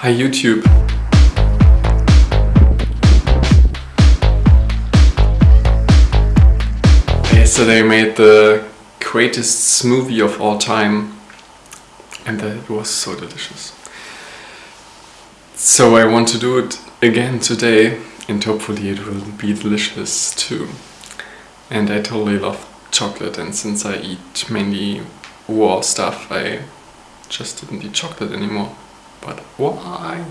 Hi YouTube. Yesterday I made the greatest smoothie of all time and it was so delicious. So I want to do it again today and hopefully it will be delicious too. And I totally love chocolate and since I eat mainly raw stuff I just didn't eat chocolate anymore. But why?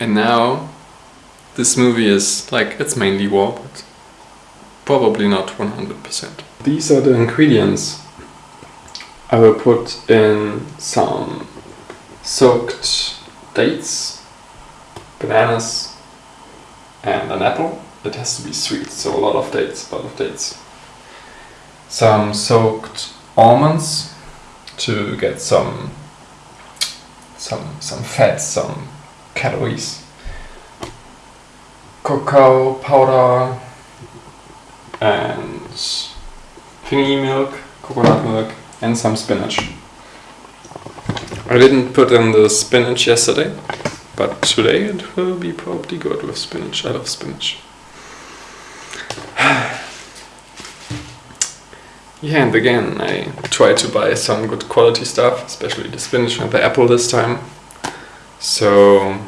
And now this movie is like, it's mainly war, but probably not 100%. These are the ingredients. I will put in some soaked dates, bananas and an apple. It has to be sweet, so a lot of dates, a lot of dates. Some soaked almonds to get some some some fat, some calories. Cocoa powder and thingy milk, coconut milk and some spinach. I didn't put in the spinach yesterday, but today it will be probably good with spinach. I love spinach. Yeah, and again, I try to buy some good quality stuff, especially the spinach and the apple this time. So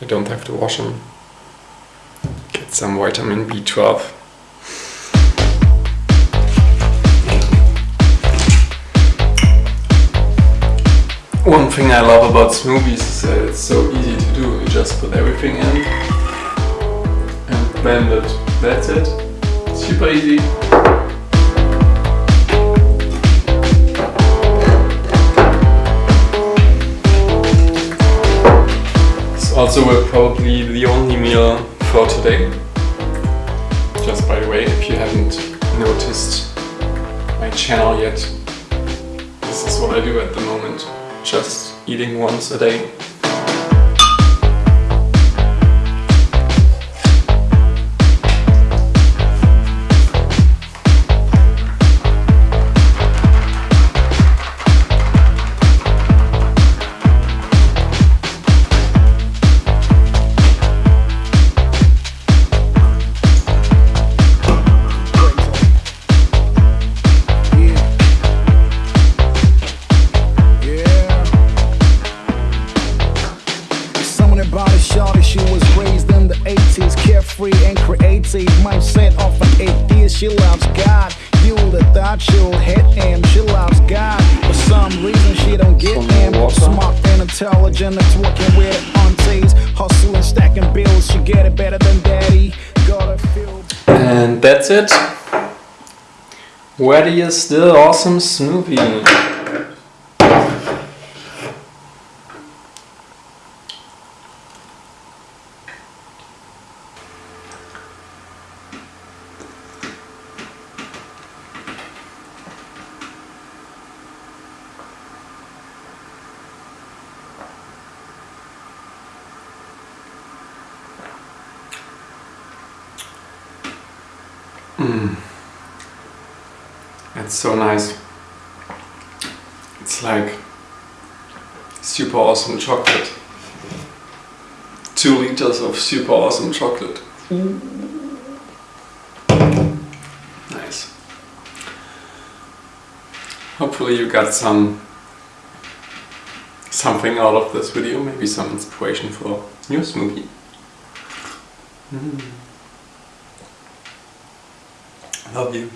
I don't have to wash them. Get some vitamin B12. One thing I love about smoothies is that it's so easy to do. You just put everything in and blend it. That's it. Super easy. Also will probably the only meal for today. Just by the way, if you haven't noticed my channel yet, this is what I do at the moment. Just eating once a day. Creative mindset of an atheist. She loves God. You would have thought she'll hit him. She loves God. For some reason she don't get him. Smart and intelligent, it's working with aunties. Hustling, stacking bills. She get it better than daddy. And that's it. Ready is the awesome smoothie. Mm. It's so nice. It's like super awesome chocolate. Two liters of super awesome chocolate. Nice. Hopefully you got some something out of this video, maybe some inspiration for your smoothie. Mm. Love you.